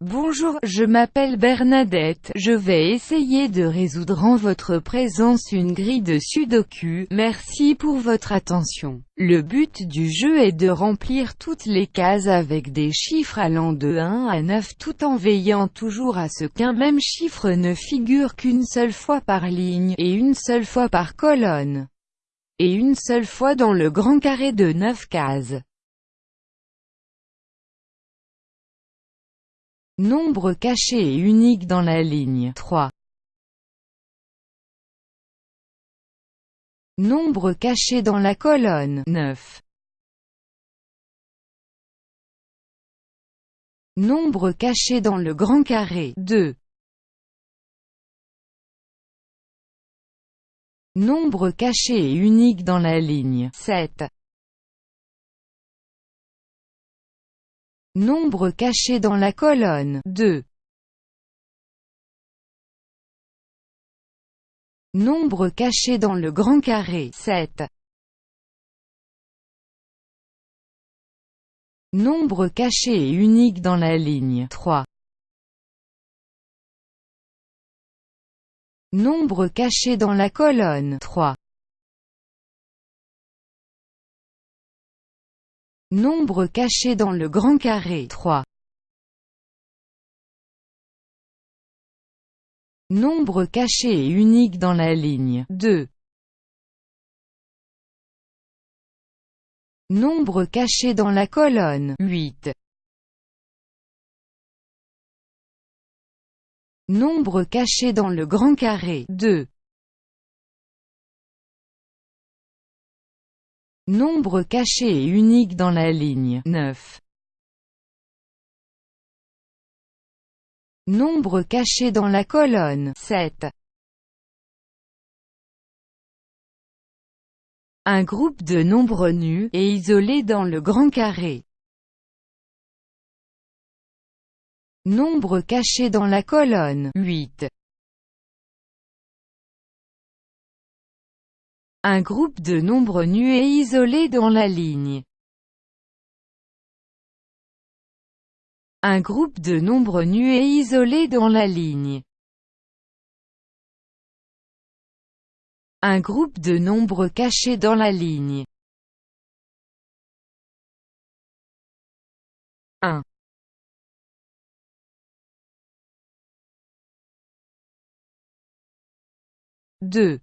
Bonjour, je m'appelle Bernadette, je vais essayer de résoudre en votre présence une grille de sudoku, merci pour votre attention. Le but du jeu est de remplir toutes les cases avec des chiffres allant de 1 à 9 tout en veillant toujours à ce qu'un même chiffre ne figure qu'une seule fois par ligne, et une seule fois par colonne, et une seule fois dans le grand carré de 9 cases. Nombre caché et unique dans la ligne 3. Nombre caché dans la colonne 9. Nombre caché dans le grand carré 2. Nombre caché et unique dans la ligne 7. Nombre caché dans la colonne 2. Nombre caché dans le grand carré 7. Nombre caché et unique dans la ligne 3. Nombre caché dans la colonne 3. Nombre caché dans le grand carré 3. Nombre caché et unique dans la ligne 2. Nombre caché dans la colonne 8. Nombre caché dans le grand carré 2. Nombre caché et unique dans la ligne 9. Nombre caché dans la colonne 7. Un groupe de nombres nus, et isolés dans le grand carré. Nombre caché dans la colonne 8. Un groupe de nombres nus et isolés dans la ligne. Un groupe de nombres nus et isolés dans la ligne. Un groupe de nombres cachés dans la ligne. 1 2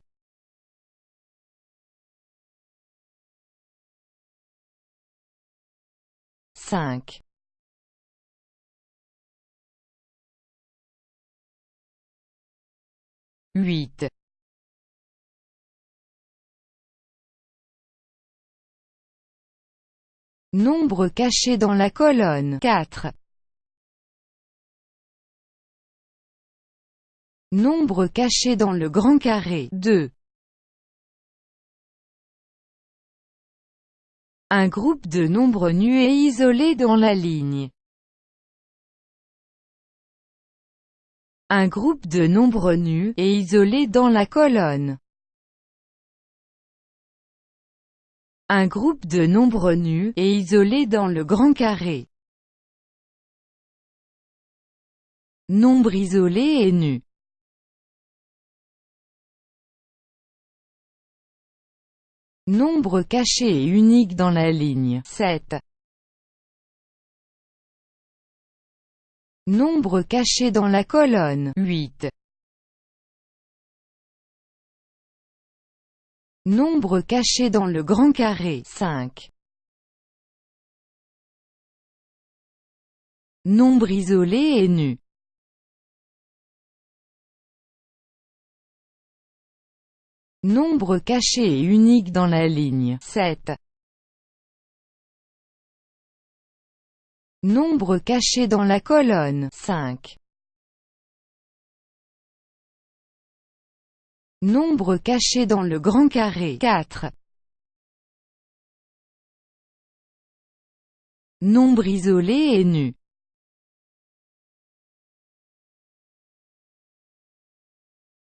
5 8 Nombre caché dans la colonne. 4 Nombre caché dans le grand carré. 2 Un groupe de nombres nus et isolés dans la ligne. Un groupe de nombres nus, et isolés dans la colonne. Un groupe de nombres nus, et isolés dans le grand carré. Nombre isolé et nu. Nombre caché et unique dans la ligne 7. Nombre caché dans la colonne 8. Nombre caché dans le grand carré 5. Nombre isolé et nu. Nombre caché et unique dans la ligne 7. Nombre caché dans la colonne 5. Nombre caché dans le grand carré 4. Nombre isolé et nu.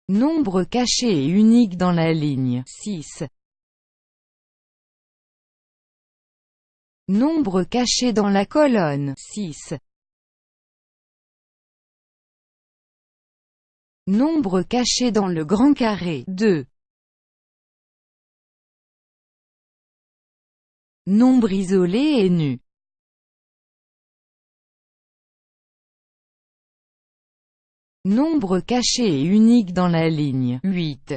Nombre caché et unique dans la ligne 6. Nombre caché dans la colonne 6. Nombre caché dans le grand carré 2. Nombre isolé et nu Nombre caché et unique dans la ligne 8.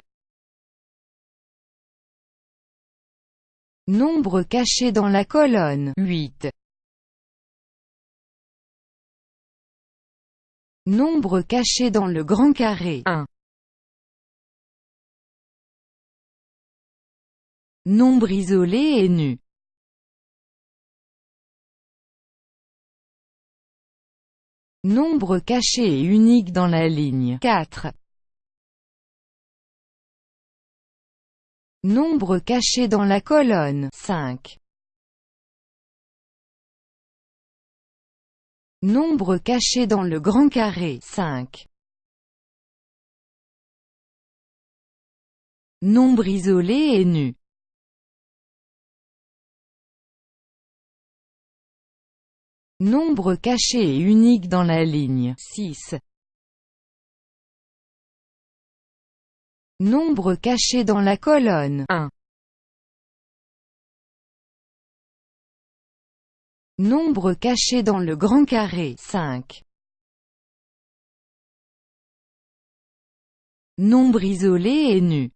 Nombre caché dans la colonne 8. Nombre caché dans le grand carré 1. Nombre isolé et nu. Nombre caché et unique dans la ligne 4. Nombre caché dans la colonne 5. Nombre caché dans le grand carré 5. Nombre isolé et nu. Nombre caché et unique dans la ligne 6. Nombre caché dans la colonne 1. Nombre caché dans le grand carré 5. Nombre isolé et nu.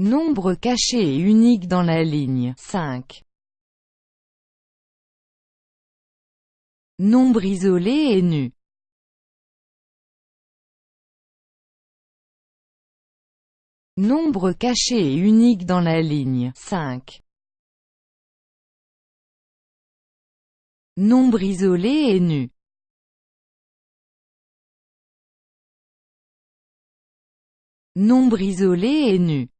Nombre caché et unique dans la ligne 5. Nombre isolé et nu. Nombre caché et unique dans la ligne 5. Nombre isolé et nu. Nombre isolé et nu.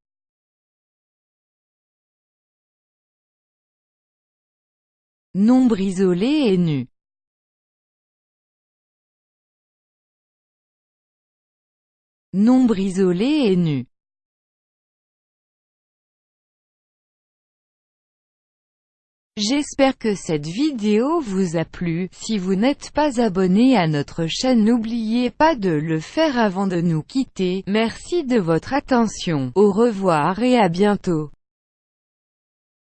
Nombre isolé et nu. Nombre isolé et nu. J'espère que cette vidéo vous a plu, si vous n'êtes pas abonné à notre chaîne n'oubliez pas de le faire avant de nous quitter, merci de votre attention, au revoir et à bientôt.